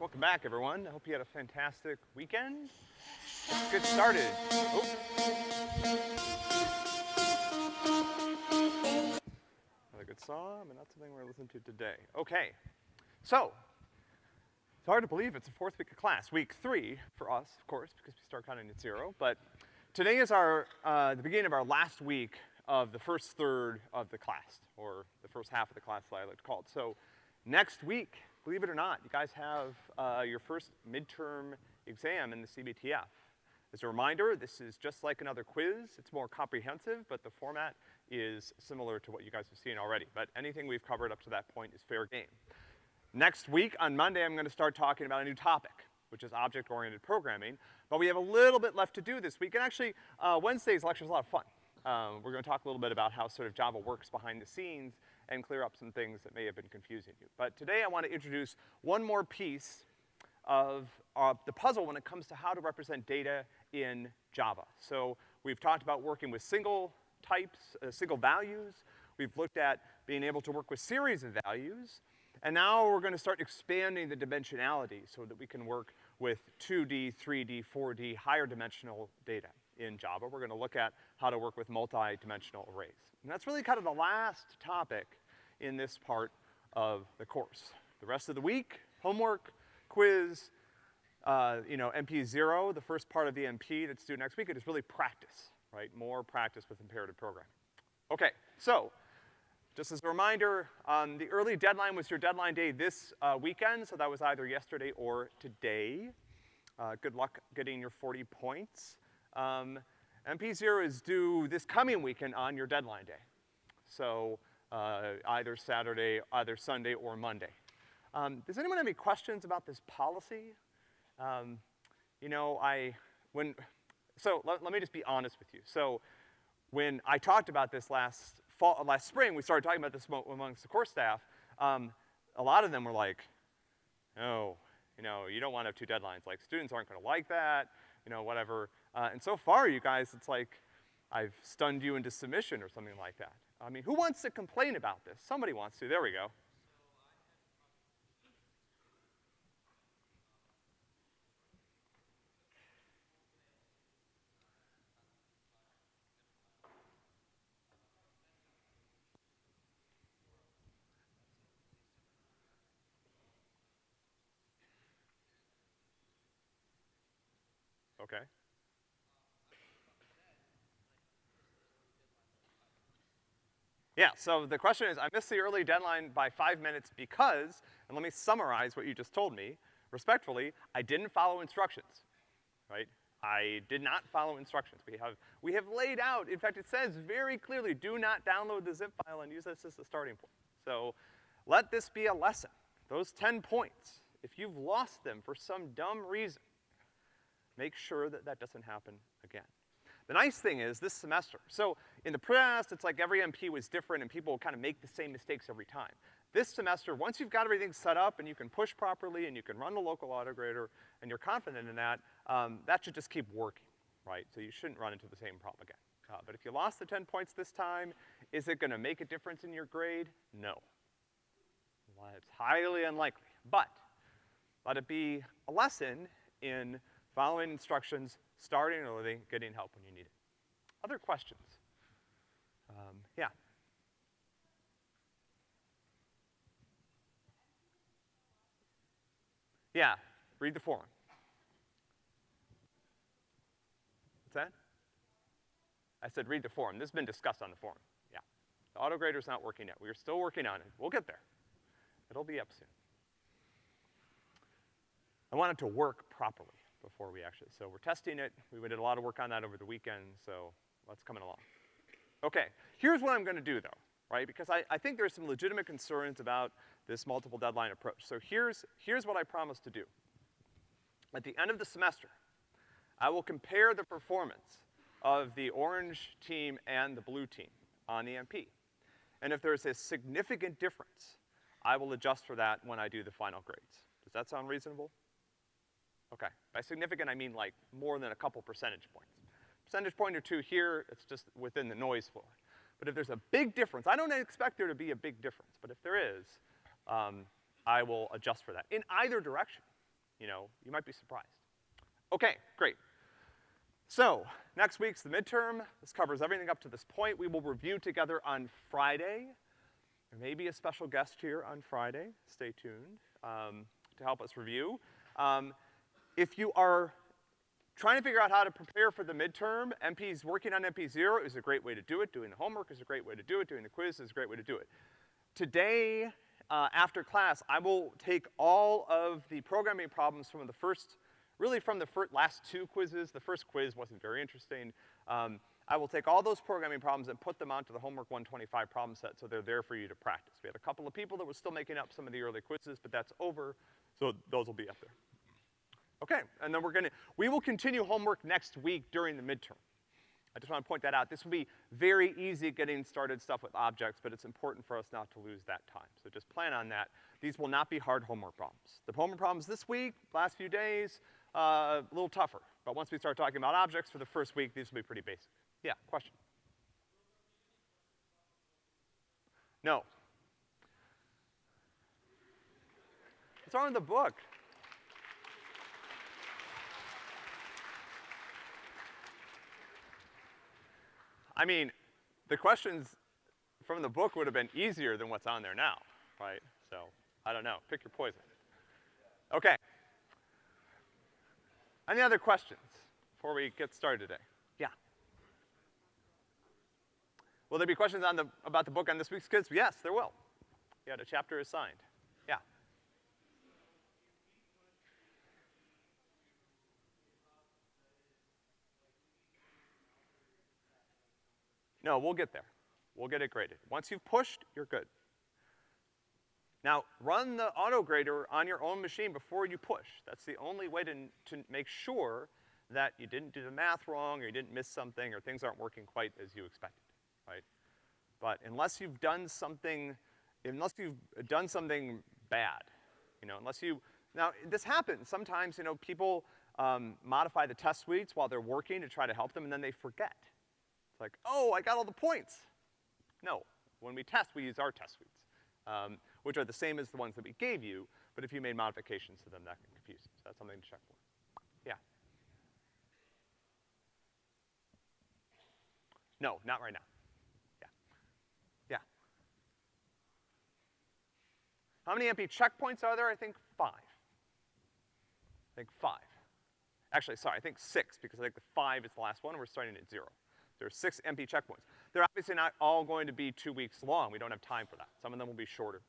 welcome back everyone. I hope you had a fantastic weekend. Let's get started. Oh. Another good song, but not something we're gonna listen to today. Okay, so, it's hard to believe it's the fourth week of class, week three for us, of course, because we start counting at zero, but today is our, uh, the beginning of our last week of the first third of the class, or the first half of the class that I like to call it. So, next week, believe it or not, you guys have, uh, your first midterm exam in the CBTF. As a reminder, this is just like another quiz. It's more comprehensive, but the format is similar to what you guys have seen already. But anything we've covered up to that point is fair game. Next week, on Monday, I'm gonna start talking about a new topic, which is object-oriented programming. But we have a little bit left to do this week, and actually, uh, Wednesday's lecture is a lot of fun. Um, we're gonna talk a little bit about how sort of Java works behind the scenes and clear up some things that may have been confusing you. But today I want to introduce one more piece of uh, the puzzle when it comes to how to represent data in Java. So we've talked about working with single types, uh, single values. We've looked at being able to work with series of values. And now we're gonna start expanding the dimensionality so that we can work with 2D, 3D, 4D, higher dimensional data in Java. We're gonna look at how to work with multi-dimensional arrays. And that's really kind of the last topic in this part of the course. The rest of the week, homework, quiz, uh, you know, MP zero, the first part of the MP that's due next week, it is really practice, right? More practice with imperative programming. Okay, so, just as a reminder, um, the early deadline was your deadline day this uh, weekend, so that was either yesterday or today. Uh, good luck getting your 40 points. Um, MP0 is due this coming weekend on your deadline day. So, uh, either Saturday, either Sunday or Monday. Um, does anyone have any questions about this policy? Um, you know, I, when, so let, let, me just be honest with you. So when I talked about this last fall, last spring, we started talking about this amongst the course staff, um, a lot of them were like, no, you know, you don't want to have two deadlines. Like, students aren't gonna like that, you know, whatever. Uh, and so far, you guys, it's like I've stunned you into submission or something like that. I mean, who wants to complain about this? Somebody wants to. There we go. Okay. Yeah, so the question is, I missed the early deadline by five minutes because, and let me summarize what you just told me, respectfully, I didn't follow instructions, right? I did not follow instructions. We have, we have laid out, in fact, it says very clearly, do not download the zip file and use this as a starting point. So, let this be a lesson. Those ten points, if you've lost them for some dumb reason, make sure that that doesn't happen. The nice thing is, this semester, so in the past, it's like every MP was different and people kind of make the same mistakes every time. This semester, once you've got everything set up and you can push properly and you can run the local autograder and you're confident in that, um, that should just keep working, right? So you shouldn't run into the same problem again. Uh, but if you lost the 10 points this time, is it gonna make a difference in your grade? No. Well, it's highly unlikely. But, let it be a lesson in following instructions, starting early, getting help when you need it. Other questions? Um, yeah. Yeah, read the forum. What's that? I said read the forum. This has been discussed on the forum. Yeah. The auto autograder's not working yet. We are still working on it. We'll get there. It'll be up soon. I want it to work properly before we actually, so we're testing it. We did a lot of work on that over the weekend, so that's coming along. Okay, here's what I'm gonna do though, right? Because I, I think there's some legitimate concerns about this multiple deadline approach. So here's, here's what I promise to do. At the end of the semester, I will compare the performance of the orange team and the blue team on the MP. And if there's a significant difference, I will adjust for that when I do the final grades. Does that sound reasonable? Okay. By significant, I mean like more than a couple percentage points. Percentage point or two here, it's just within the noise floor. But if there's a big difference, I don't expect there to be a big difference, but if there is, um, I will adjust for that in either direction. you know, you might be surprised. Okay, great. So, next week's the midterm. This covers everything up to this point. We will review together on Friday. There may be a special guest here on Friday. Stay tuned, um, to help us review. Um, if you are trying to figure out how to prepare for the midterm, MP's working on MP0 is a great way to do it. Doing the homework is a great way to do it. Doing the quiz is a great way to do it. Today, uh, after class, I will take all of the programming problems from the first, really from the last two quizzes. The first quiz wasn't very interesting. Um, I will take all those programming problems and put them onto the Homework 125 problem set so they're there for you to practice. We had a couple of people that were still making up some of the early quizzes, but that's over, so those will be up there. Okay, and then we're gonna, we will continue homework next week during the midterm. I just wanna point that out. This will be very easy getting started stuff with objects, but it's important for us not to lose that time. So just plan on that. These will not be hard homework problems. The homework problems this week, last few days, uh, a little tougher. But once we start talking about objects for the first week, these will be pretty basic. Yeah, question? No. It's on in the book. I mean, the questions from the book would have been easier than what's on there now, right? So, I don't know. Pick your poison. Okay. Any other questions before we get started today? Yeah. Will there be questions on the, about the book on this week's quiz? Yes, there will. Yeah, the chapter assigned. Yeah. No, we'll get there. We'll get it graded. Once you've pushed, you're good. Now, run the auto grader on your own machine before you push. That's the only way to, to make sure that you didn't do the math wrong, or you didn't miss something, or things aren't working quite as you expected, right? But unless you've done something, unless you've done something bad, you know, unless you, now, this happens. Sometimes, you know, people, um, modify the test suites while they're working to try to help them, and then they forget. Like, oh, I got all the points. No, when we test, we use our test suites, um, which are the same as the ones that we gave you, but if you made modifications to them, that can confuse you. So that's something to check for. Yeah. No, not right now. Yeah. Yeah. How many MP checkpoints are there? I think five. I think five. Actually, sorry, I think six, because I think the five is the last one, and we're starting at zero. There are six MP checkpoints. They're obviously not all going to be two weeks long. We don't have time for that. Some of them will be shorter.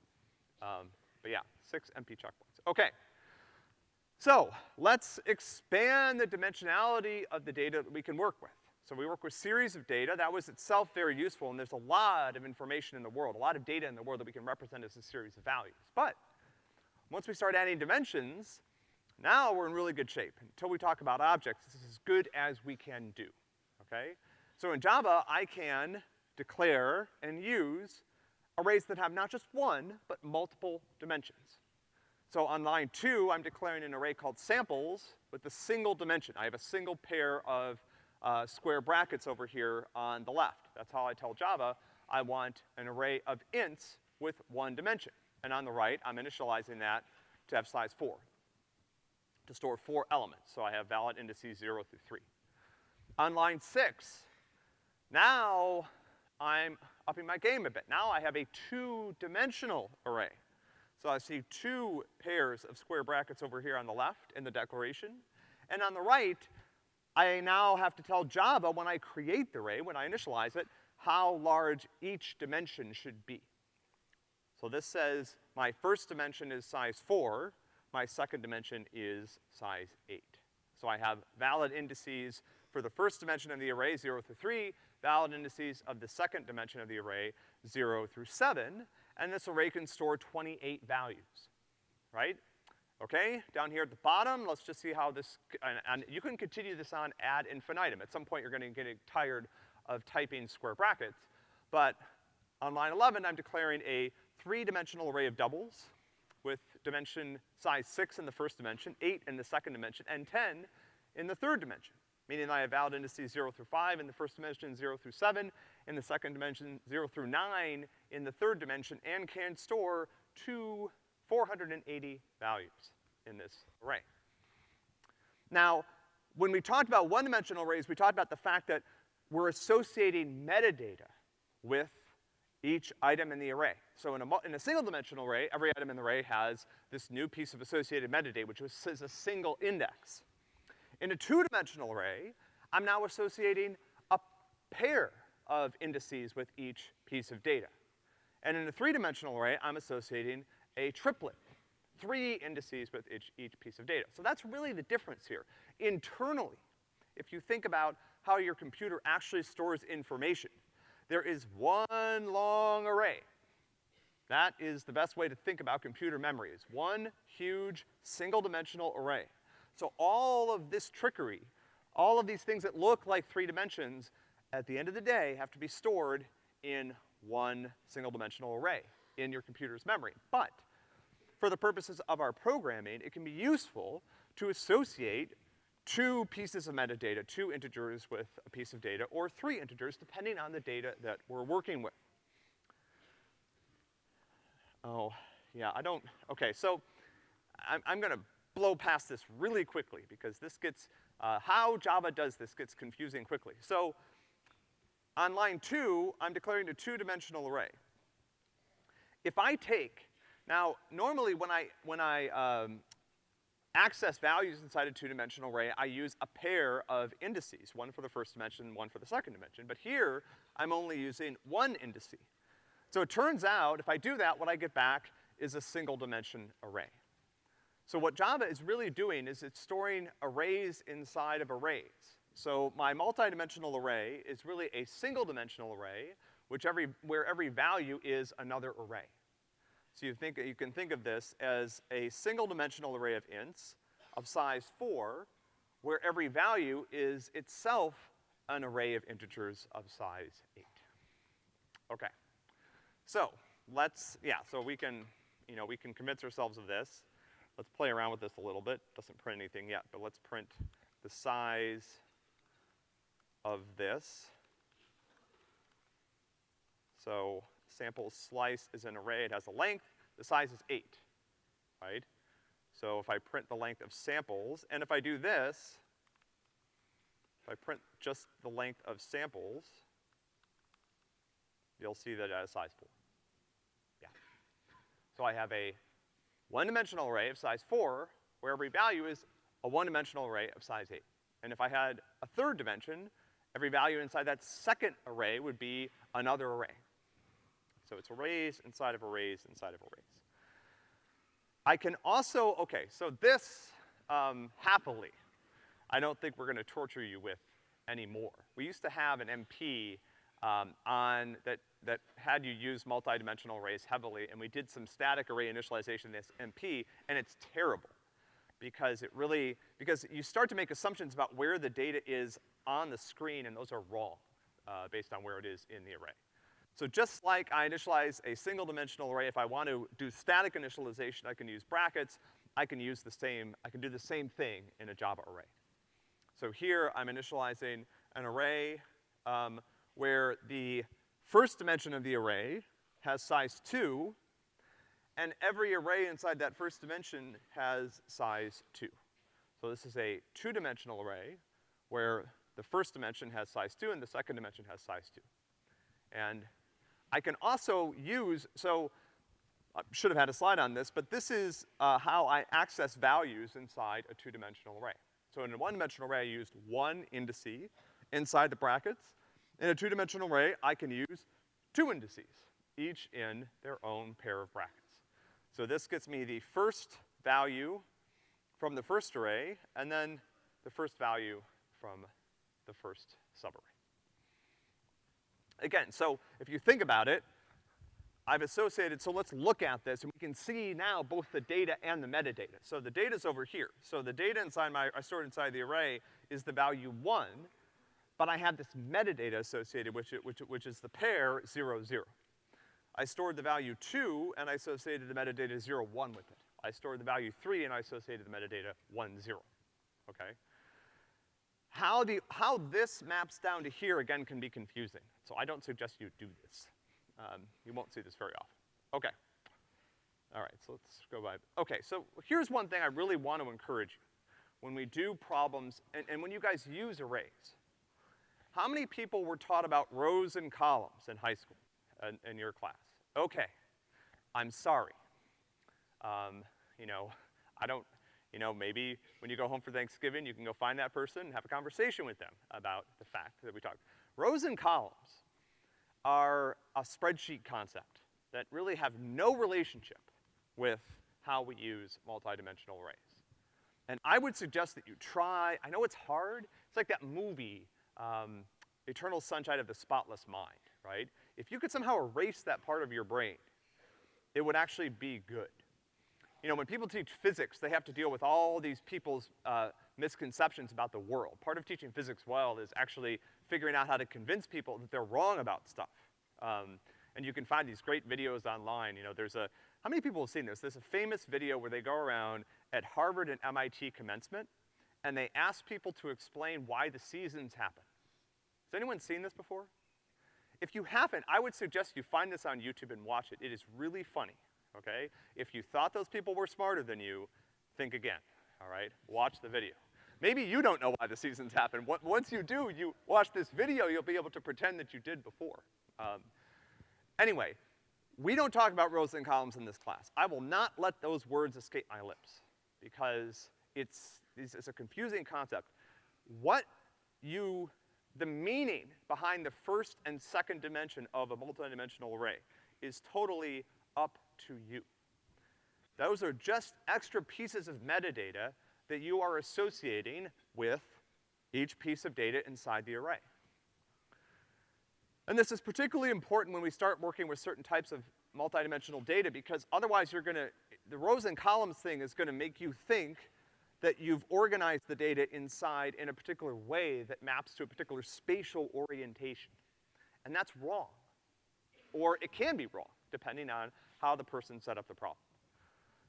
Um, but yeah, six MP checkpoints. Okay. So, let's expand the dimensionality of the data that we can work with. So we work with series of data. That was itself very useful, and there's a lot of information in the world, a lot of data in the world that we can represent as a series of values. But, once we start adding dimensions, now we're in really good shape. Until we talk about objects, this is as good as we can do, okay? So in Java, I can declare and use arrays that have not just one, but multiple dimensions. So on line two, I'm declaring an array called samples with a single dimension. I have a single pair of uh, square brackets over here on the left. That's how I tell Java I want an array of ints with one dimension. And on the right, I'm initializing that to have size four, to store four elements. So I have valid indices zero through three. On line six, now, I'm upping my game a bit. Now I have a two-dimensional array. So I see two pairs of square brackets over here on the left in the declaration. And on the right, I now have to tell Java when I create the array, when I initialize it, how large each dimension should be. So this says my first dimension is size four, my second dimension is size eight. So I have valid indices for the first dimension of the array, zero through three, valid indices of the second dimension of the array, zero through seven, and this array can store 28 values, right? Okay, down here at the bottom, let's just see how this, and, and, you can continue this on ad infinitum. At some point, you're gonna get tired of typing square brackets, but on line 11, I'm declaring a three-dimensional array of doubles with dimension size six in the first dimension, eight in the second dimension, and 10 in the third dimension meaning I have valid indices zero through five in the first dimension, zero through seven in the second dimension, zero through nine in the third dimension, and can store two 480 values in this array. Now, when we talked about one-dimensional arrays, we talked about the fact that we're associating metadata with each item in the array. So in a, in a single-dimensional array, every item in the array has this new piece of associated metadata, which is a single index. In a two-dimensional array, I'm now associating a pair of indices with each piece of data. And in a three-dimensional array, I'm associating a triplet, three indices with each, each piece of data. So that's really the difference here. Internally, if you think about how your computer actually stores information, there is one long array. That is the best way to think about computer memory, is one huge single-dimensional array. So all of this trickery, all of these things that look like three dimensions, at the end of the day, have to be stored in one single-dimensional array in your computer's memory. But for the purposes of our programming, it can be useful to associate two pieces of metadata, two integers with a piece of data, or three integers, depending on the data that we're working with. Oh, yeah, I don't, okay, so I'm, I'm gonna blow past this really quickly because this gets, uh, how Java does this gets confusing quickly. So, on line two, I'm declaring a two-dimensional array. If I take, now, normally when I, when I, um, access values inside a two-dimensional array, I use a pair of indices, one for the first dimension, one for the second dimension. But here, I'm only using one indice. So it turns out, if I do that, what I get back is a single dimension array. So what Java is really doing is it's storing arrays inside of arrays. So my multidimensional array is really a single dimensional array, which every, where every value is another array. So you think, you can think of this as a single dimensional array of ints of size four, where every value is itself an array of integers of size eight. Okay. So, let's, yeah, so we can, you know, we can convince ourselves of this. Let's play around with this a little bit. Doesn't print anything yet, but let's print the size of this. So, sample slice is an array, it has a length, the size is eight, right? So if I print the length of samples, and if I do this, if I print just the length of samples, you'll see that it has size four. Yeah. So I have a one-dimensional array of size four, where every value is a one-dimensional array of size eight. And if I had a third dimension, every value inside that second array would be another array. So it's arrays inside of arrays inside of arrays. I can also, okay, so this, um, happily, I don't think we're gonna torture you with anymore. We used to have an MP um, on, that, that had you use multidimensional arrays heavily, and we did some static array initialization in this MP, and it's terrible. Because it really, because you start to make assumptions about where the data is on the screen, and those are wrong, uh, based on where it is in the array. So just like I initialize a single dimensional array, if I want to do static initialization, I can use brackets. I can use the same, I can do the same thing in a Java array. So here I'm initializing an array um, where the first dimension of the array has size two, and every array inside that first dimension has size two. So this is a two-dimensional array where the first dimension has size two and the second dimension has size two. And I can also use, so I should have had a slide on this, but this is uh, how I access values inside a two-dimensional array. So in a one-dimensional array, I used one indice inside the brackets. In a two-dimensional array, I can use two indices, each in their own pair of brackets. So this gets me the first value from the first array, and then the first value from the first subarray. Again, so if you think about it, I've associated, so let's look at this, and we can see now both the data and the metadata. So the data's over here. So the data inside my, I stored inside the array is the value one, but I have this metadata associated with it, which, which is the pair zero, zero. I stored the value two, and I associated the metadata zero, one with it. I stored the value three, and I associated the metadata one, zero, okay? How, the, how this maps down to here, again, can be confusing. So I don't suggest you do this. Um, you won't see this very often. Okay. All right, so let's go by. Okay, so here's one thing I really want to encourage you. when we do problems, and, and when you guys use arrays, how many people were taught about rows and columns in high school, in, in your class? Okay, I'm sorry. Um, you know, I don't, you know, maybe when you go home for Thanksgiving, you can go find that person and have a conversation with them about the fact that we talked. Rows and columns are a spreadsheet concept that really have no relationship with how we use multidimensional arrays. And I would suggest that you try, I know it's hard, it's like that movie, um, Eternal Sunshine of the Spotless Mind, right? If you could somehow erase that part of your brain, it would actually be good. You know, when people teach physics, they have to deal with all these people's, uh, misconceptions about the world. Part of teaching physics well is actually figuring out how to convince people that they're wrong about stuff. Um, and you can find these great videos online. You know, there's a, how many people have seen this? There's a famous video where they go around at Harvard and MIT commencement, and they ask people to explain why the seasons happen. Has anyone seen this before? If you haven't, I would suggest you find this on YouTube and watch it. It is really funny, okay? If you thought those people were smarter than you, think again, all right? Watch the video. Maybe you don't know why the seasons happen. Once you do, you watch this video, you'll be able to pretend that you did before. Um, anyway, we don't talk about rows and columns in this class. I will not let those words escape my lips because it's, it's a confusing concept. What you, the meaning behind the first and second dimension of a multidimensional array is totally up to you. Those are just extra pieces of metadata that you are associating with each piece of data inside the array. And this is particularly important when we start working with certain types of multidimensional data because otherwise you're gonna, the rows and columns thing is gonna make you think that you've organized the data inside in a particular way that maps to a particular spatial orientation. And that's wrong. Or it can be wrong, depending on how the person set up the problem.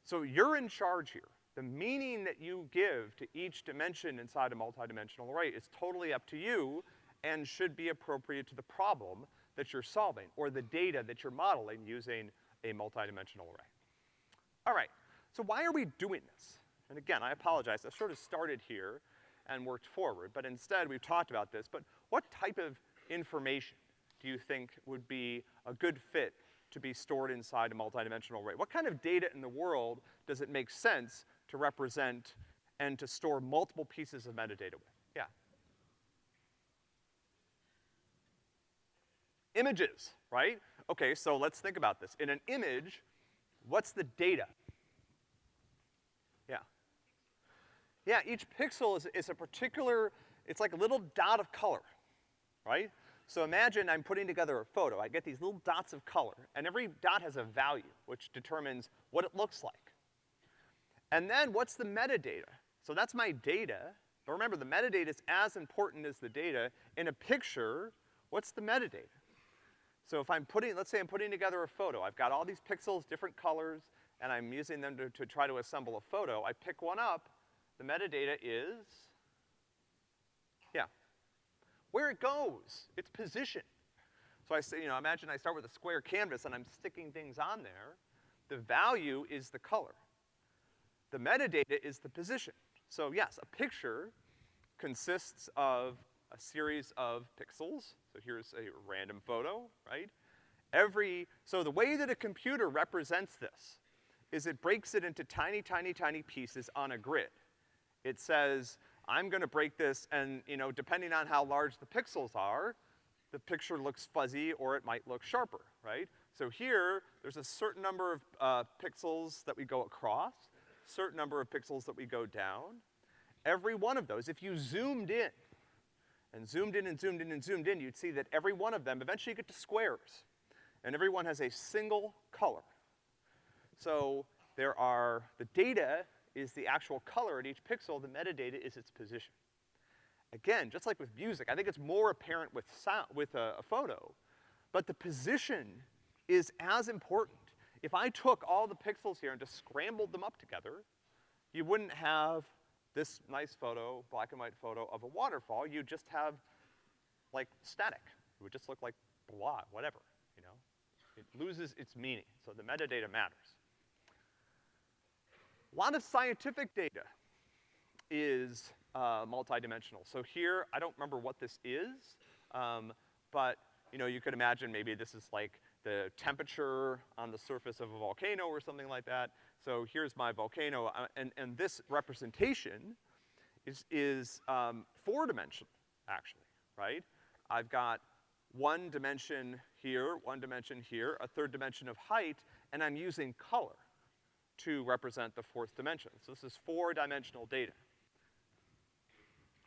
So you're in charge here. The meaning that you give to each dimension inside a multidimensional array is totally up to you and should be appropriate to the problem that you're solving or the data that you're modeling using a multidimensional array. All right, so why are we doing this? And again, I apologize, I sort of started here and worked forward, but instead we've talked about this, but what type of information do you think would be a good fit to be stored inside a multidimensional array? What kind of data in the world does it make sense to represent and to store multiple pieces of metadata with? Yeah. Images, right? Okay, so let's think about this. In an image, what's the data? Yeah. Yeah, each pixel is, is a particular, it's like a little dot of color, right? So imagine I'm putting together a photo. I get these little dots of color, and every dot has a value, which determines what it looks like. And then what's the metadata? So that's my data, but remember the metadata is as important as the data. In a picture, what's the metadata? So if I'm putting, let's say I'm putting together a photo, I've got all these pixels, different colors, and I'm using them to, to try to assemble a photo. I pick one up, the metadata is, yeah, where it goes, its position. So I say, you know, imagine I start with a square canvas and I'm sticking things on there. The value is the color. The metadata is the position. So yes, a picture consists of a series of pixels. So here's a random photo, right? Every, so the way that a computer represents this is it breaks it into tiny, tiny, tiny pieces on a grid. It says, I'm gonna break this and, you know, depending on how large the pixels are, the picture looks fuzzy or it might look sharper, right? So here, there's a certain number of uh, pixels that we go across, certain number of pixels that we go down. Every one of those, if you zoomed in, and zoomed in and zoomed in and zoomed in, you'd see that every one of them, eventually you get to squares. And every one has a single color. So there are, the data is the actual color at each pixel, the metadata is its position. Again, just like with music, I think it's more apparent with sound, with a, a photo, but the position is as important. If I took all the pixels here and just scrambled them up together, you wouldn't have this nice photo, black and white photo of a waterfall, you'd just have like static. It would just look like blah, whatever, you know? It loses its meaning, so the metadata matters. A lot of scientific data is, uh, multidimensional. So here, I don't remember what this is, um, but, you know, you could imagine maybe this is like the temperature on the surface of a volcano or something like that. So here's my volcano, uh, and, and this representation is, is, um, four-dimensional, actually, right? I've got one dimension here, one dimension here, a third dimension of height, and I'm using color to represent the fourth dimension. So this is four-dimensional data,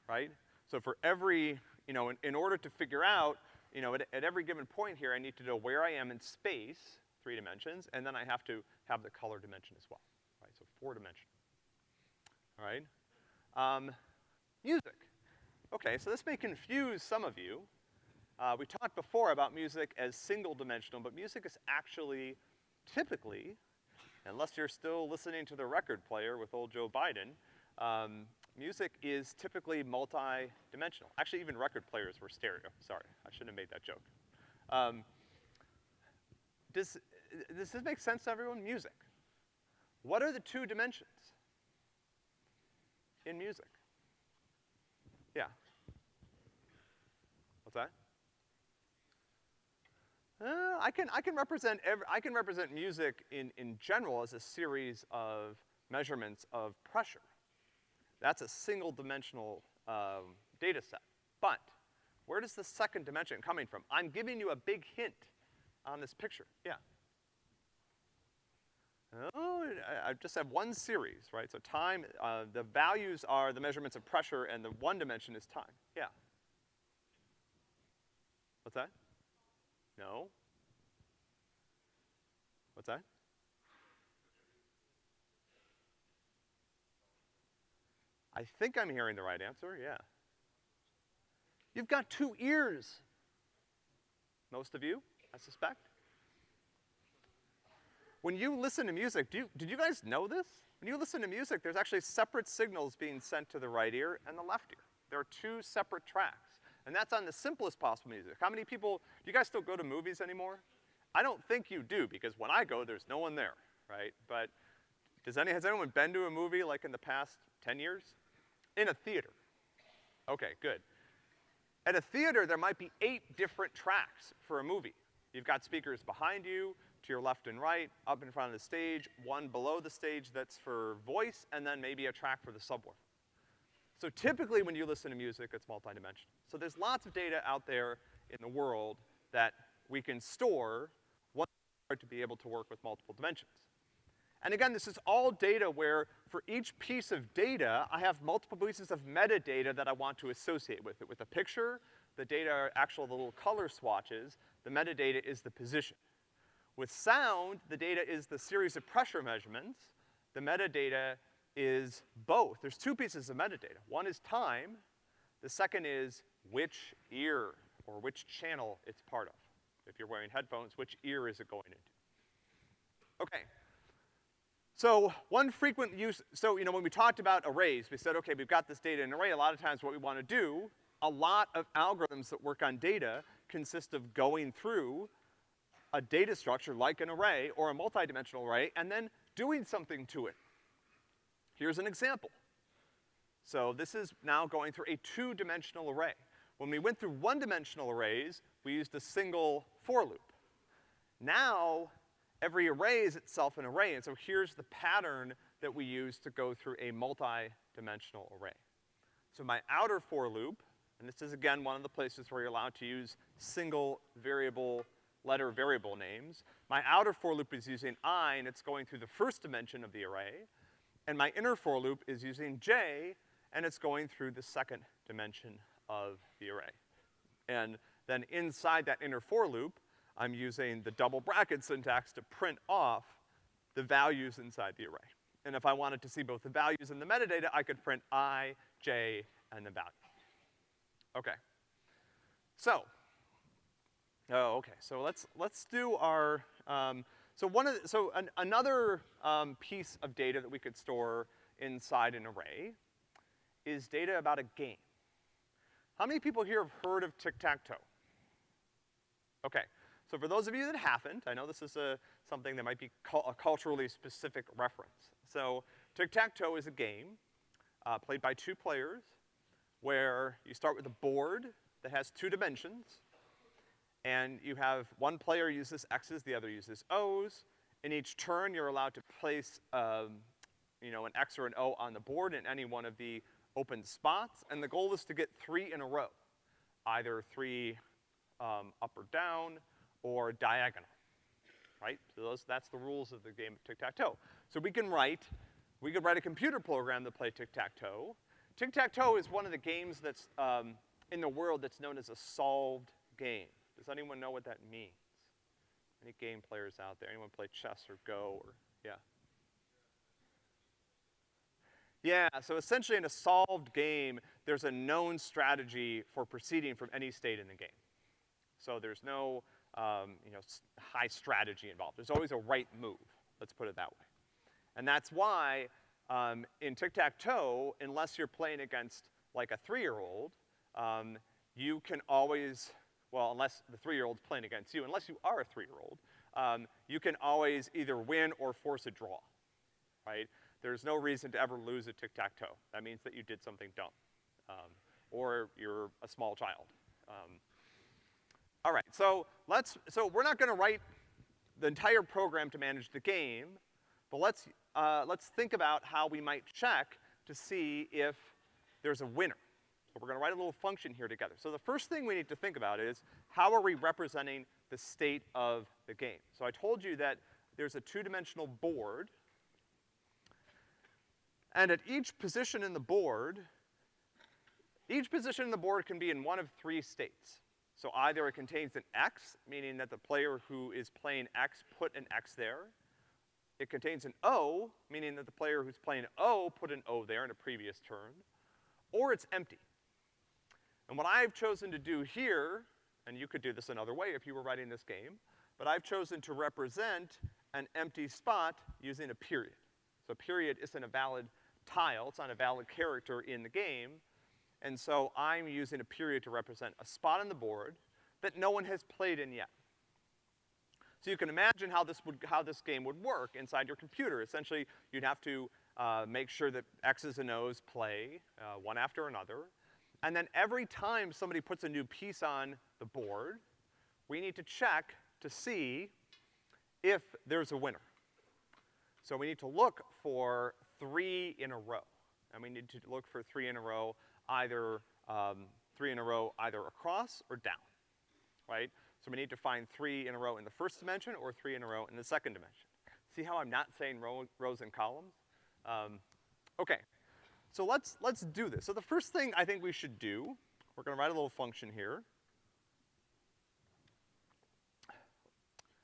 right? So for every, you know, in, in order to figure out, you know, at, at every given point here, I need to know where I am in space, three dimensions, and then I have to have the color dimension as well, right? So four dimension, all right? Um, music. Okay, so this may confuse some of you. Uh, we talked before about music as single dimensional, but music is actually typically, unless you're still listening to the record player with old Joe Biden, um, music is typically multi-dimensional. Actually, even record players were stereo. Sorry, I shouldn't have made that joke. Um, does, does this make sense to everyone? Music. What are the two dimensions in music? Yeah. What's that? Uh, I can, I can represent every, I can represent music in, in general as a series of measurements of pressure. That's a single dimensional, um, data set. But, where does the second dimension coming from? I'm giving you a big hint on this picture, yeah. Oh, I, just have one series, right? So time, uh, the values are the measurements of pressure and the one dimension is time, yeah. What's that? No. What's that? I think I'm hearing the right answer, yeah. You've got two ears. Most of you, I suspect. When you listen to music, do you, did you guys know this? When you listen to music, there's actually separate signals being sent to the right ear and the left ear. There are two separate tracks. And that's on the simplest possible music. How many people, do you guys still go to movies anymore? I don't think you do, because when I go, there's no one there, right? But does any, has anyone been to a movie like in the past ten years? In a theater. Okay, good. At a theater, there might be eight different tracks for a movie. You've got speakers behind you, to your left and right, up in front of the stage, one below the stage that's for voice, and then maybe a track for the subwoofer. So typically when you listen to music, it's multidimensional. So there's lots of data out there in the world that we can store once we to be able to work with multiple dimensions. And again, this is all data where for each piece of data, I have multiple pieces of metadata that I want to associate with it. With a picture, the data are actual little color swatches, the metadata is the position. With sound, the data is the series of pressure measurements, the metadata is both. There's two pieces of metadata. One is time, the second is which ear or which channel it's part of. If you're wearing headphones, which ear is it going into? Okay. So one frequent use, so you know when we talked about arrays, we said, okay, we've got this data in an array. A lot of times what we wanna do, a lot of algorithms that work on data consist of going through a data structure like an array or a multidimensional array and then doing something to it. Here's an example. So this is now going through a two-dimensional array. When we went through one-dimensional arrays, we used a single for loop. Now, every array is itself an array, and so here's the pattern that we use to go through a multi-dimensional array. So my outer for loop, and this is again one of the places where you're allowed to use single variable letter variable names. My outer for loop is using i, and it's going through the first dimension of the array. And my inner for loop is using j, and it's going through the second dimension of the array. And then inside that inner for loop, I'm using the double bracket syntax to print off the values inside the array. And if I wanted to see both the values and the metadata, I could print i, j, and the value. Okay. So, oh, okay, so let's, let's do our, um, so one of the, so an, another um, piece of data that we could store inside an array is data about a game. How many people here have heard of tic-tac-toe? Okay, so for those of you that haven't, I know this is a, something that might be a culturally specific reference. So tic-tac-toe is a game. uh, played by two players, where you start with a board that has two dimensions, and you have one player uses X's, the other uses O's. In each turn, you're allowed to place, um, you know, an X or an O on the board in any one of the open spots, and the goal is to get three in a row, either three um, up or down or diagonal, right? So those, that's the rules of the game of tic-tac-toe. So we can write, we could write a computer program to play tic-tac-toe. Tic-tac-toe is one of the games that's, um, in the world that's known as a solved game. Does anyone know what that means? Any game players out there? Anyone play chess or Go or, yeah? Yeah, so essentially in a solved game, there's a known strategy for proceeding from any state in the game. So there's no, um, you know, high strategy involved. There's always a right move, let's put it that way. And that's why, um, in tic-tac-toe, unless you're playing against like a three-year-old, um, you can always, well, unless the three-year-old's playing against you, unless you are a three-year-old, um, you can always either win or force a draw, right? There's no reason to ever lose a tic-tac-toe. That means that you did something dumb, um, or you're a small child. Um, all right, so let's, so we're not gonna write the entire program to manage the game, but let's, uh, let's think about how we might check to see if there's a winner. So we're gonna write a little function here together. So the first thing we need to think about is, how are we representing the state of the game? So I told you that there's a two-dimensional board, and at each position in the board, each position in the board can be in one of three states. So either it contains an X, meaning that the player who is playing X put an X there. It contains an O, meaning that the player who's playing O put an O there in a previous turn. Or it's empty. And what I've chosen to do here, and you could do this another way if you were writing this game, but I've chosen to represent an empty spot using a period. So period isn't a valid tile, it's not a valid character in the game, and so I'm using a period to represent a spot on the board that no one has played in yet. So you can imagine how this would, how this game would work inside your computer. Essentially, you'd have to, uh, make sure that X's and O's play, uh, one after another. And then every time somebody puts a new piece on the board, we need to check to see if there's a winner. So we need to look for three in a row. And we need to look for three in a row, either, um, three in a row either across or down, right? So we need to find three in a row in the first dimension or three in a row in the second dimension. See how I'm not saying row, rows and columns? Um, okay, so let's, let's do this. So the first thing I think we should do, we're gonna write a little function here.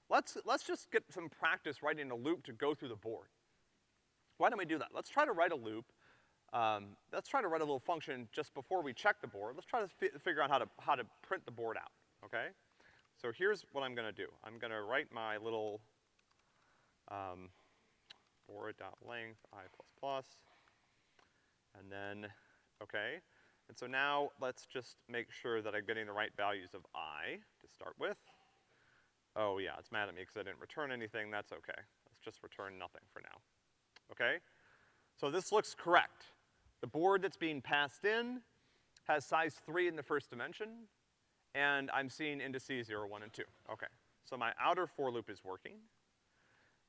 Let's, let's just get some practice writing a loop to go through the board. Why don't we do that? Let's try to write a loop. Um, let's try to write a little function just before we check the board. Let's try to fi figure out how to, how to print the board out, okay? So here's what I'm gonna do. I'm gonna write my little, um, board.length i plus plus, and then, okay? And so now let's just make sure that I'm getting the right values of i to start with. Oh yeah, it's mad at me because I didn't return anything, that's okay. Let's just return nothing for now okay? So this looks correct. The board that's being passed in has size three in the first dimension, and I'm seeing indices zero, one, and two. Okay, so my outer for loop is working.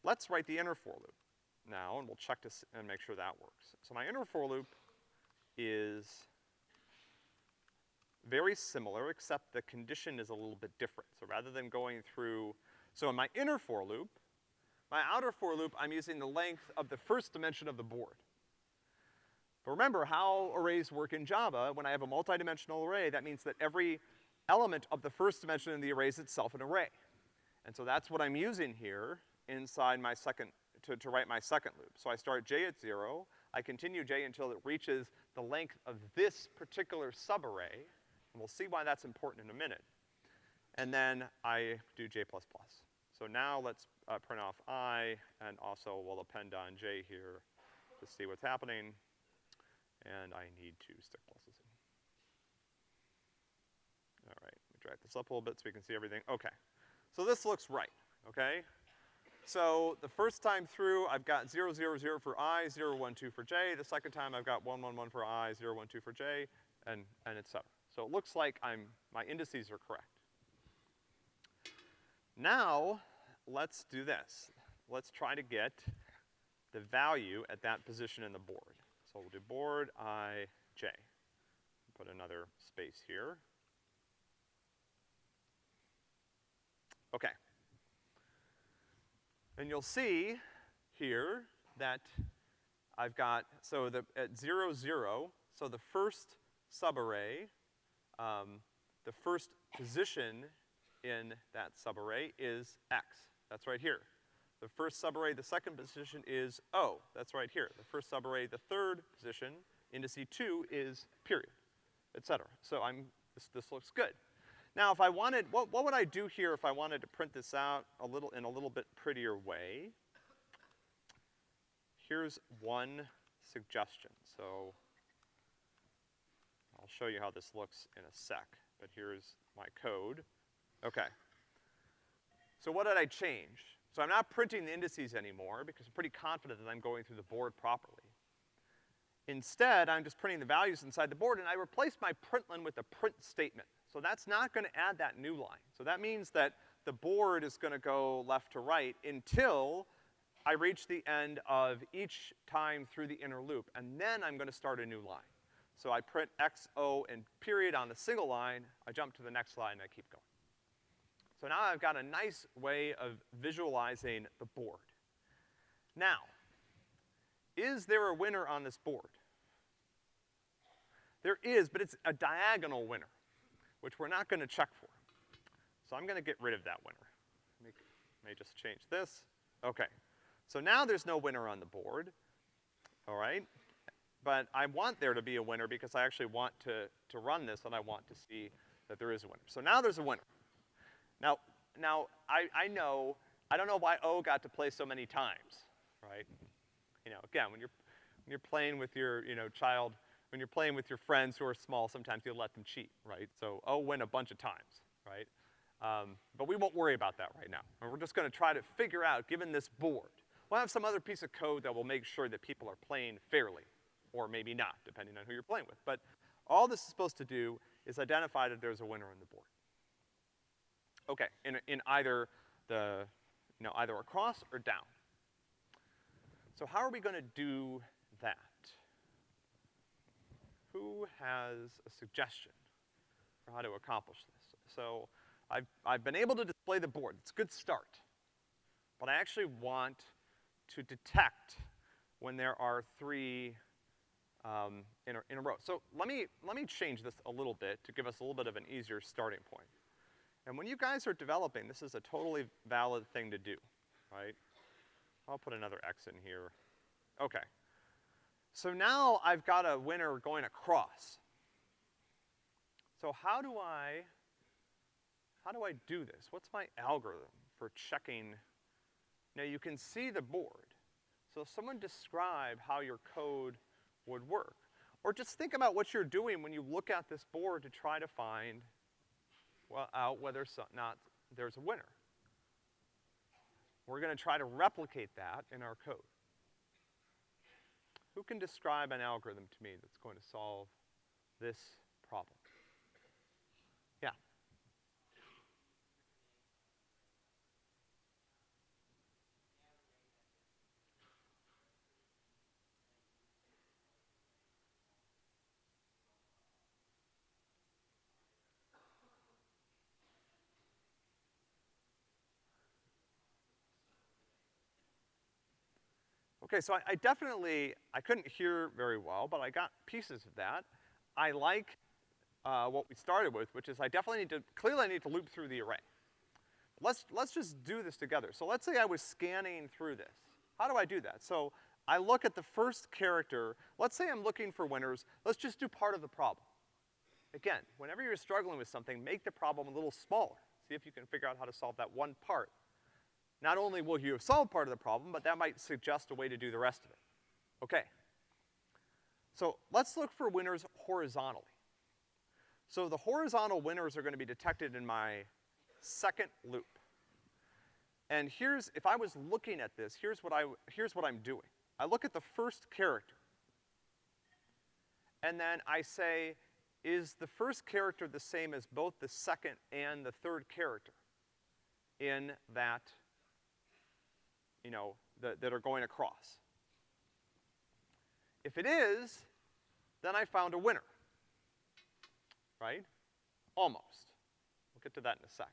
Let's write the inner for loop now, and we'll check to and make sure that works. So my inner for loop is very similar, except the condition is a little bit different. So rather than going through, so in my inner for loop, my outer for loop, I'm using the length of the first dimension of the board. But remember how arrays work in Java, when I have a multidimensional array, that means that every element of the first dimension in the array is itself an array. And so that's what I'm using here inside my second, to, to write my second loop. So I start j at zero, I continue j until it reaches the length of this particular subarray, and we'll see why that's important in a minute. And then I do j plus plus. So now let's uh, print off i, and also we'll append on j here to see what's happening. And I need to stick pluses in. All right, let me drag this up a little bit so we can see everything. Okay, so this looks right, okay? So the first time through, I've got 0, 0, 0 for i, 0, 1, 2 for j. The second time, I've got 1, 1, 1 for i, 0, 1, 2 for j, and, and et cetera. So it looks like I'm, my indices are correct. Now, let's do this. Let's try to get the value at that position in the board. So we'll do board i, j. Put another space here. Okay. And you'll see here that I've got, so the, at zero, zero, so the first subarray, um, the first position in that subarray is X. That's right here. The first subarray, the second position is O. That's right here. The first subarray, the third position, indice two is period, et cetera. So I'm, this, this looks good. Now, if I wanted, what, what would I do here if I wanted to print this out a little, in a little bit prettier way? Here's one suggestion. So I'll show you how this looks in a sec, but here's my code. Okay. So what did I change? So I'm not printing the indices anymore because I'm pretty confident that I'm going through the board properly. Instead, I'm just printing the values inside the board and I replaced my println with a print statement. So that's not gonna add that new line. So that means that the board is gonna go left to right until I reach the end of each time through the inner loop, and then I'm gonna start a new line. So I print X, O, and period on the single line, I jump to the next line, and I keep going. So now I've got a nice way of visualizing the board. Now, is there a winner on this board? There is, but it's a diagonal winner which we're not gonna check for. So I'm gonna get rid of that winner. Let me, just change this. Okay. So now there's no winner on the board, all right? But I want there to be a winner because I actually want to, to run this and I want to see that there is a winner. So now there's a winner. Now, now I, I know, I don't know why O got to play so many times, right? You know, again, when you're, when you're playing with your, you know, child, when you're playing with your friends who are small, sometimes you'll let them cheat, right? So O win a bunch of times, right? Um, but we won't worry about that right now. And we're just gonna try to figure out, given this board, we'll have some other piece of code that will make sure that people are playing fairly, or maybe not, depending on who you're playing with. But all this is supposed to do is identify that there's a winner on the board. Okay, in, in either the, you know, either across or down. So how are we gonna do? Who has a suggestion for how to accomplish this? So I've, I've been able to display the board. It's a good start. But I actually want to detect when there are three um, in, a, in a row. So let me, let me change this a little bit to give us a little bit of an easier starting point. And when you guys are developing, this is a totally valid thing to do, right? I'll put another X in here. Okay. So now I've got a winner going across. So how do I, how do I do this? What's my algorithm for checking? Now you can see the board. So someone describe how your code would work. Or just think about what you're doing when you look at this board to try to find well, out whether so, not there's a winner. We're gonna try to replicate that in our code. Who can describe an algorithm to me that's going to solve this problem? Yeah. Okay, so I, I, definitely, I couldn't hear very well, but I got pieces of that. I like uh, what we started with, which is I definitely need to, clearly I need to loop through the array. Let's, let's just do this together. So let's say I was scanning through this. How do I do that? So I look at the first character, let's say I'm looking for winners, let's just do part of the problem. Again, whenever you're struggling with something, make the problem a little smaller. See if you can figure out how to solve that one part not only will you have solved part of the problem, but that might suggest a way to do the rest of it. Okay. So let's look for winners horizontally. So the horizontal winners are gonna be detected in my second loop. And here's, if I was looking at this, here's what I, here's what I'm doing. I look at the first character. And then I say, is the first character the same as both the second and the third character in that, you know, that, that are going across? If it is, then I found a winner. Right? Almost. We'll get to that in a sec.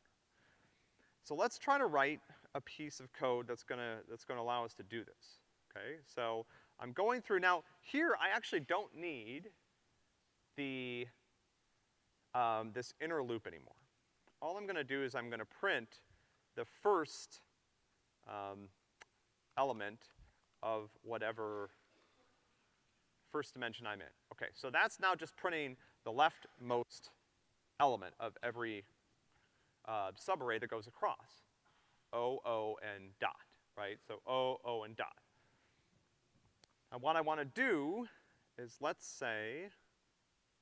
So let's try to write a piece of code that's gonna, that's gonna allow us to do this, okay? So I'm going through, now here I actually don't need the, um, this inner loop anymore. All I'm gonna do is I'm gonna print the first, um, element of whatever first dimension I'm in. Okay, so that's now just printing the leftmost element of every uh, subarray that goes across. O, O, and dot, right? So O, O, and dot. And what I wanna do is let's say,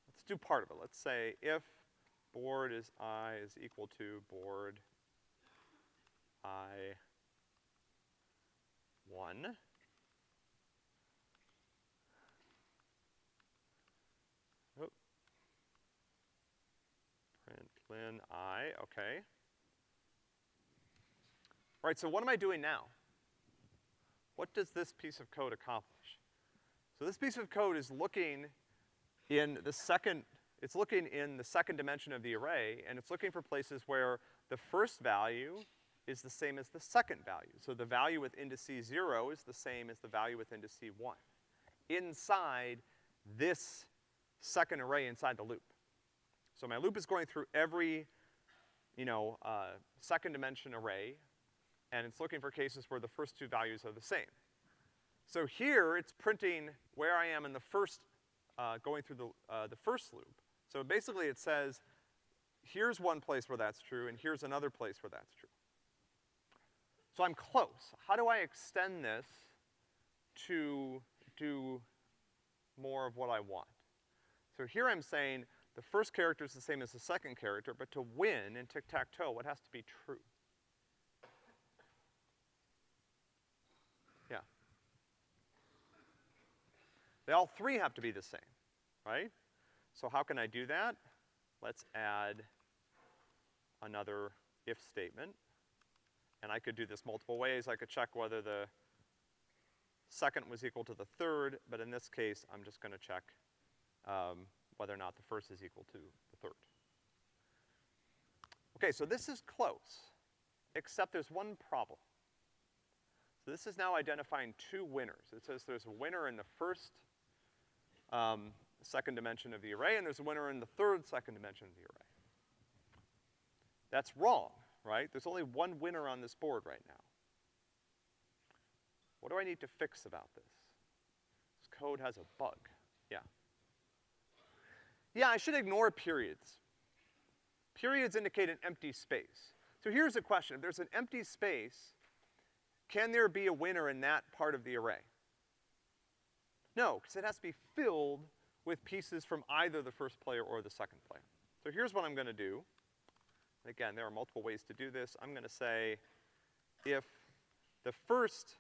let's do part of it. Let's say if board is i is equal to board i 1, Lin I, okay. All right, so what am I doing now? What does this piece of code accomplish? So this piece of code is looking in the second, it's looking in the second dimension of the array, and it's looking for places where the first value is the same as the second value. So the value with indice zero is the same as the value with indice one. Inside this second array inside the loop. So my loop is going through every, you know, uh, second dimension array, and it's looking for cases where the first two values are the same. So here, it's printing where I am in the first, uh, going through the, uh, the first loop. So basically it says, here's one place where that's true, and here's another place where that's true. So I'm close. How do I extend this to do more of what I want? So here I'm saying, the first character is the same as the second character, but to win in tic-tac-toe, what has to be true? Yeah. They all three have to be the same, right? So how can I do that? Let's add another if statement. And I could do this multiple ways. I could check whether the second was equal to the third, but in this case, I'm just gonna check um, whether or not the first is equal to the third. Okay, so this is close, except there's one problem. So this is now identifying two winners. It says there's a winner in the first, um, second dimension of the array, and there's a winner in the third second dimension of the array. That's wrong, right? There's only one winner on this board right now. What do I need to fix about this? This code has a bug. Yeah. Yeah, I should ignore periods. Periods indicate an empty space. So here's a question. If there's an empty space, can there be a winner in that part of the array? No, because it has to be filled with pieces from either the first player or the second player. So here's what I'm gonna do. Again, there are multiple ways to do this. I'm gonna say if the first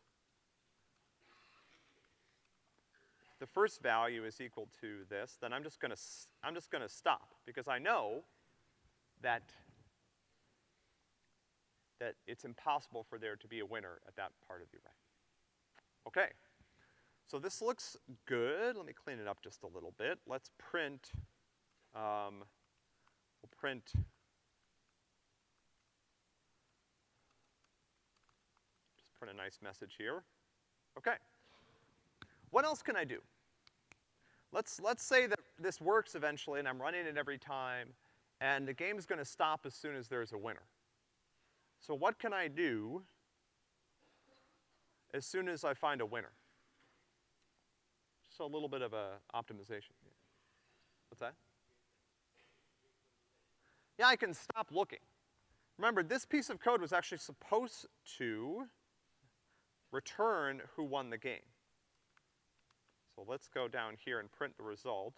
the first value is equal to this, then I'm just gonna, I'm just gonna stop, because I know that, that it's impossible for there to be a winner at that part of the array. Okay. So this looks good. Let me clean it up just a little bit. Let's print, um, we'll print print a nice message here. Okay. What else can I do? Let's, let's say that this works eventually and I'm running it every time and the game's gonna stop as soon as there's a winner. So what can I do as soon as I find a winner? Just a little bit of a optimization. What's that? Yeah, I can stop looking. Remember, this piece of code was actually supposed to return who won the game. So let's go down here and print the result.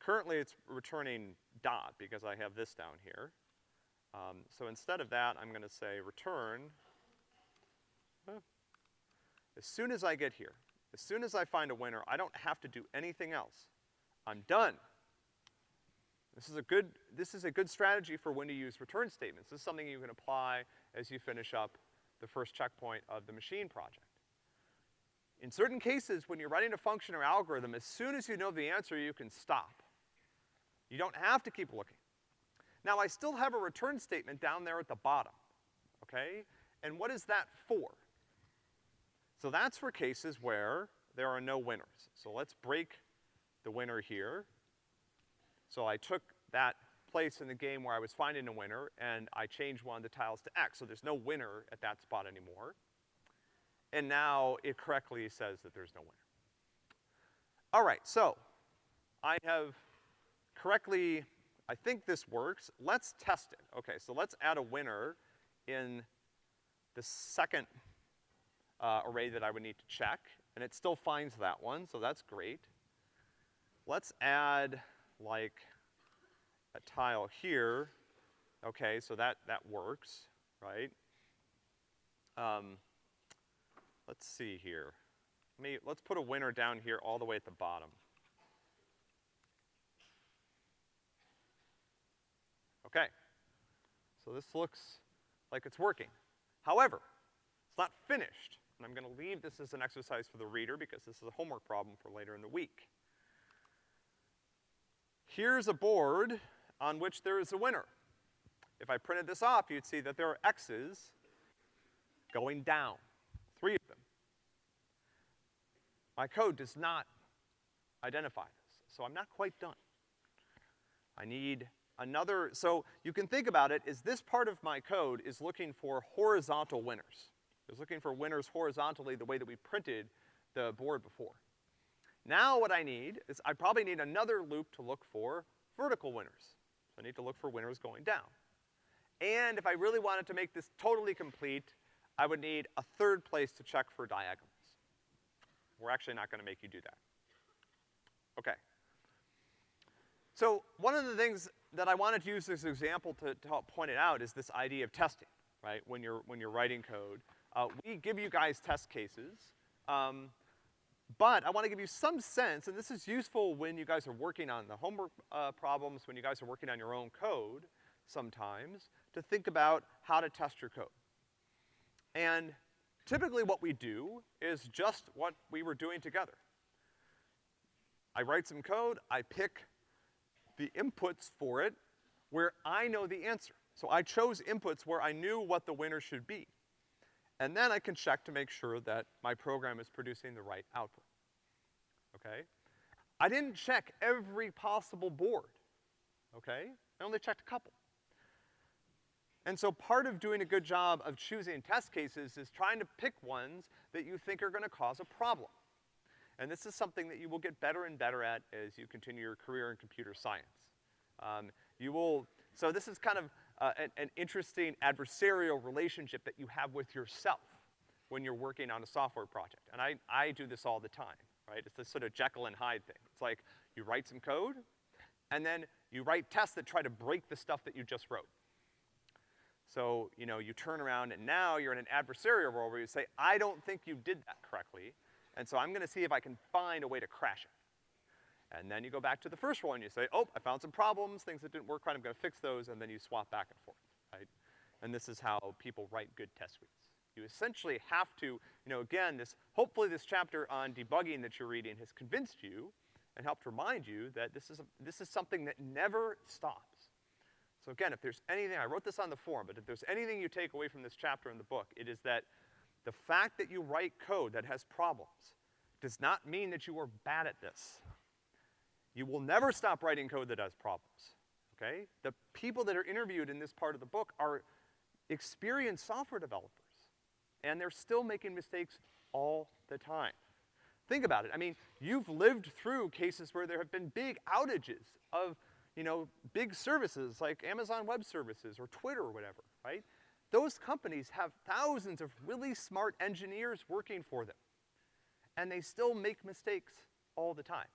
Currently it's returning dot because I have this down here. Um, so instead of that, I'm gonna say return As soon as I get here, as soon as I find a winner, I don't have to do anything else. I'm done. This is a good, this is a good strategy for when to use return statements. This is something you can apply as you finish up the first checkpoint of the machine project. In certain cases, when you're writing a function or algorithm, as soon as you know the answer, you can stop. You don't have to keep looking. Now, I still have a return statement down there at the bottom, okay? And what is that for? So that's for cases where there are no winners. So let's break the winner here. So I took that place in the game where I was finding a winner, and I changed one of the tiles to X, so there's no winner at that spot anymore. And now it correctly says that there's no winner. All right, so I have correctly, I think this works. Let's test it. Okay, so let's add a winner in the second uh, array that I would need to check, and it still finds that one, so that's great. Let's add, like, a tile here. Okay, so that, that works, right? Um, let's see here. Let me, let's put a winner down here all the way at the bottom. Okay. So this looks like it's working. However, it's not finished. And I'm gonna leave this as an exercise for the reader because this is a homework problem for later in the week. Here's a board on which there is a winner. If I printed this off, you'd see that there are X's going down, three of them. My code does not identify this, so I'm not quite done. I need another, so you can think about it, is this part of my code is looking for horizontal winners. It's looking for winners horizontally the way that we printed the board before. Now what I need is I probably need another loop to look for vertical winners. Need to look for winners going down. And if I really wanted to make this totally complete, I would need a third place to check for diagonals. We're actually not gonna make you do that. Okay. So one of the things that I wanted to use this example to, to help point it out is this idea of testing, right? When you're, when you're writing code. Uh, we give you guys test cases, um, but I wanna give you some sense, and this is useful when you guys are working on the homework, uh, problems, when you guys are working on your own code sometimes, to think about how to test your code. And typically what we do is just what we were doing together. I write some code, I pick the inputs for it where I know the answer. So I chose inputs where I knew what the winner should be. And then I can check to make sure that my program is producing the right output. Okay? I didn't check every possible board. Okay? I only checked a couple. And so part of doing a good job of choosing test cases is trying to pick ones that you think are gonna cause a problem. And this is something that you will get better and better at as you continue your career in computer science. Um, you will, so this is kind of uh, an, an interesting adversarial relationship that you have with yourself when you're working on a software project. And I, I do this all the time, right? It's this sort of Jekyll and Hyde thing. It's like, you write some code, and then you write tests that try to break the stuff that you just wrote. So, you know, you turn around and now you're in an adversarial role where you say, I don't think you did that correctly, and so I'm gonna see if I can find a way to crash it. And then you go back to the first role and you say, oh, I found some problems, things that didn't work right, I'm gonna fix those, and then you swap back and forth, right? And this is how people write good test suites. You essentially have to, you know, again, this, hopefully this chapter on debugging that you're reading has convinced you and helped remind you that this is, a, this is something that never stops. So again, if there's anything, I wrote this on the forum, but if there's anything you take away from this chapter in the book, it is that the fact that you write code that has problems does not mean that you are bad at this. You will never stop writing code that has problems, okay? The people that are interviewed in this part of the book are experienced software developers, and they're still making mistakes all the time. Think about it. I mean, you've lived through cases where there have been big outages of you know, big services like Amazon Web Services or Twitter or whatever, right? Those companies have thousands of really smart engineers working for them. And they still make mistakes all the time.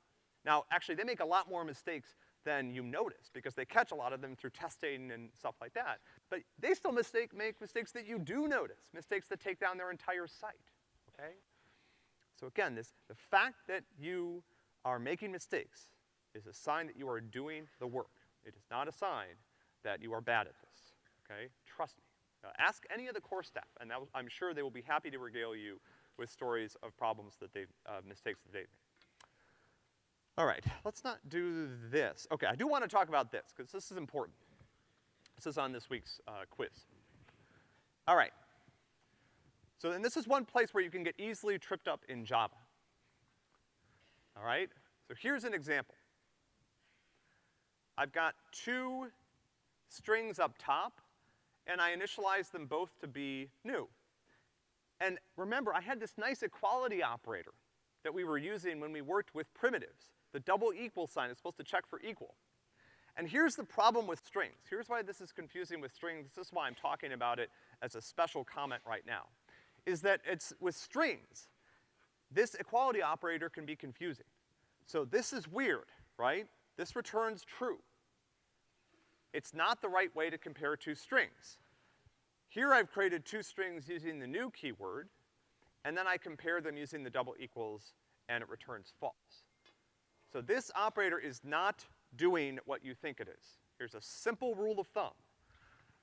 Now, actually, they make a lot more mistakes than you notice, because they catch a lot of them through testing and stuff like that. But they still mistake, make mistakes that you do notice, mistakes that take down their entire site, okay? So again, this, the fact that you are making mistakes is a sign that you are doing the work. It is not a sign that you are bad at this, okay? Trust me. Ask any of the core staff, and that, I'm sure they will be happy to regale you with stories of problems that they've, uh, mistakes that they've made. All right, let's not do this. Okay, I do want to talk about this, because this is important. This is on this week's uh, quiz. All right. So then this is one place where you can get easily tripped up in Java. All right? So here's an example. I've got two strings up top, and I initialize them both to be new. And remember, I had this nice equality operator that we were using when we worked with primitives. The double equal sign is supposed to check for equal. And here's the problem with strings. Here's why this is confusing with strings. This is why I'm talking about it as a special comment right now. Is that it's, with strings, this equality operator can be confusing. So this is weird, right? This returns true. It's not the right way to compare two strings. Here I've created two strings using the new keyword, and then I compare them using the double equals, and it returns false. So this operator is not doing what you think it is. Here's a simple rule of thumb.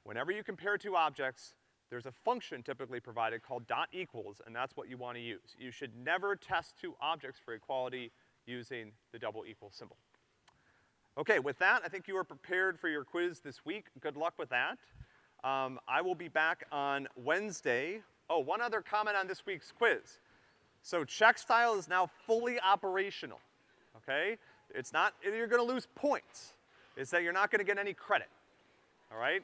Whenever you compare two objects, there's a function typically provided called dot equals, and that's what you wanna use. You should never test two objects for equality using the double equal symbol. Okay, with that, I think you are prepared for your quiz this week. Good luck with that. Um, I will be back on Wednesday. Oh, one other comment on this week's quiz. So Checkstyle is now fully operational okay? It's not, you're gonna lose points. It's that you're not gonna get any credit, all right?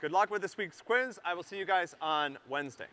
Good luck with this week's quiz. I will see you guys on Wednesday.